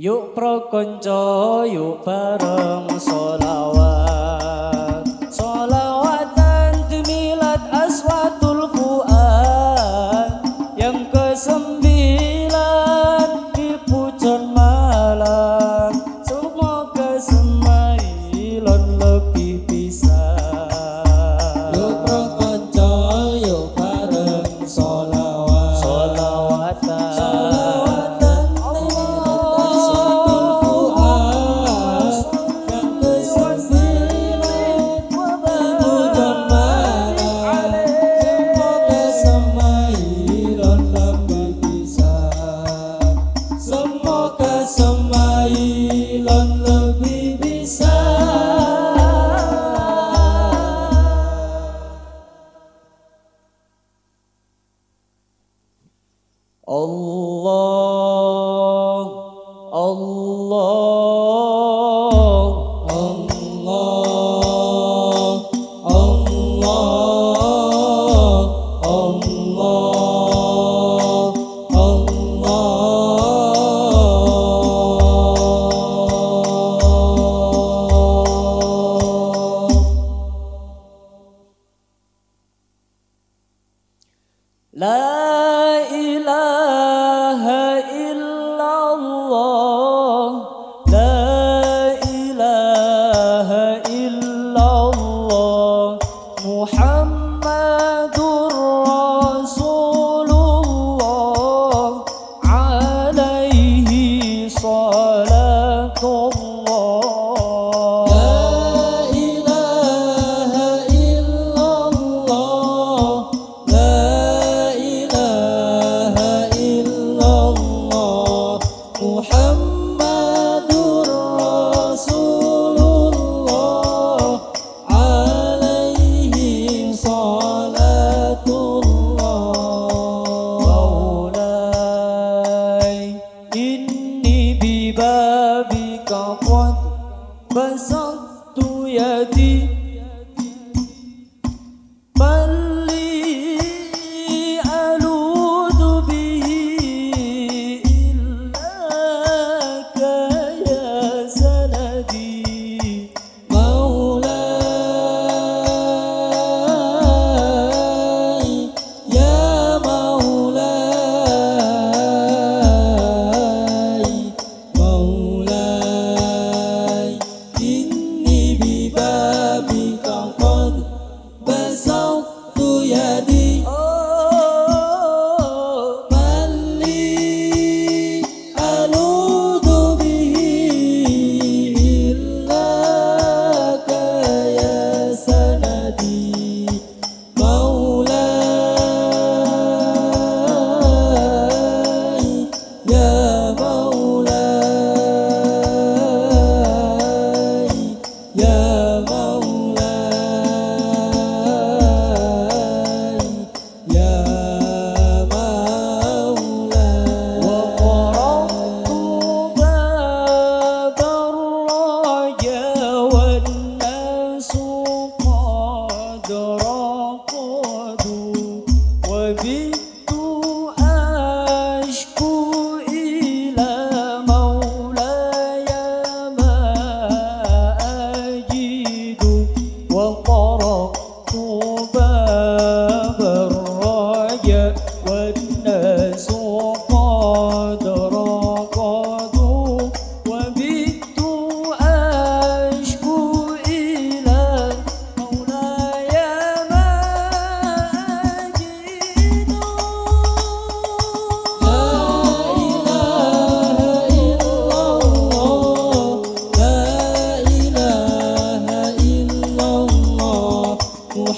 Yuk pro konco yuk bareng solawat يدي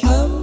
have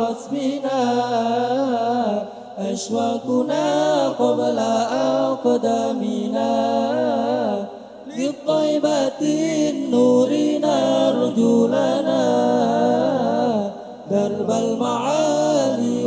رسمنا أشواقنا قبل أقدامنا للطيبة النور نرجو لنا درب المعالي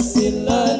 Sillar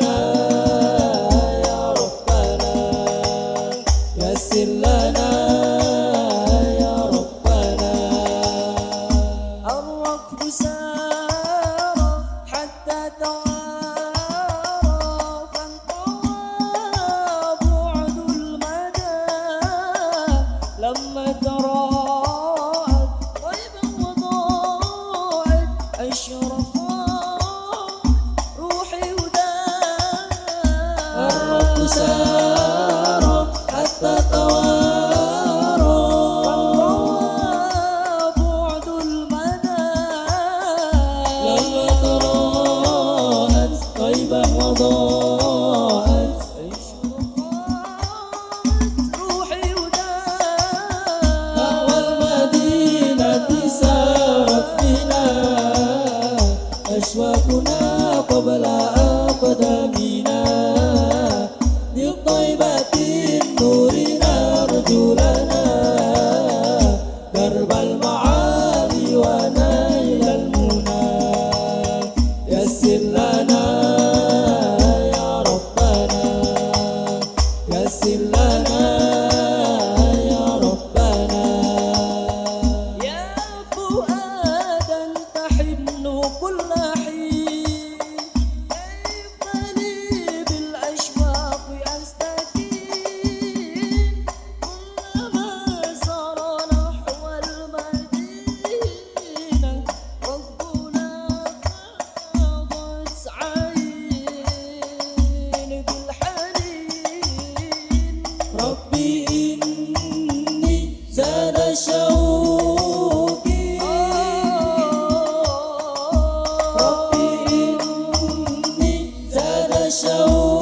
show.